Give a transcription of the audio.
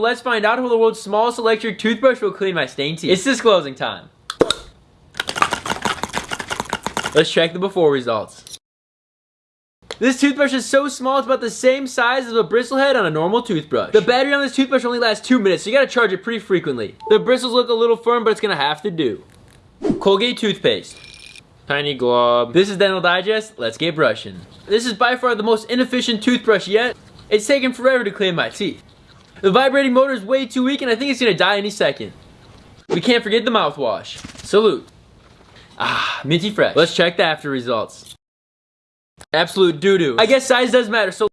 Let's find out how the world's smallest electric toothbrush will clean my stained teeth. It's disclosing time. Let's check the before results. This toothbrush is so small, it's about the same size as a bristle head on a normal toothbrush. The battery on this toothbrush only lasts two minutes, so you gotta charge it pretty frequently. The bristles look a little firm, but it's gonna have to do. Colgate toothpaste. Tiny glob. This is Dental Digest, let's get brushing. This is by far the most inefficient toothbrush yet. It's taken forever to clean my teeth. The vibrating motor is way too weak and I think it's gonna die any second. We can't forget the mouthwash. Salute. Ah, minty fresh. Let's check the after results. Absolute doo-doo. I guess size does matter, so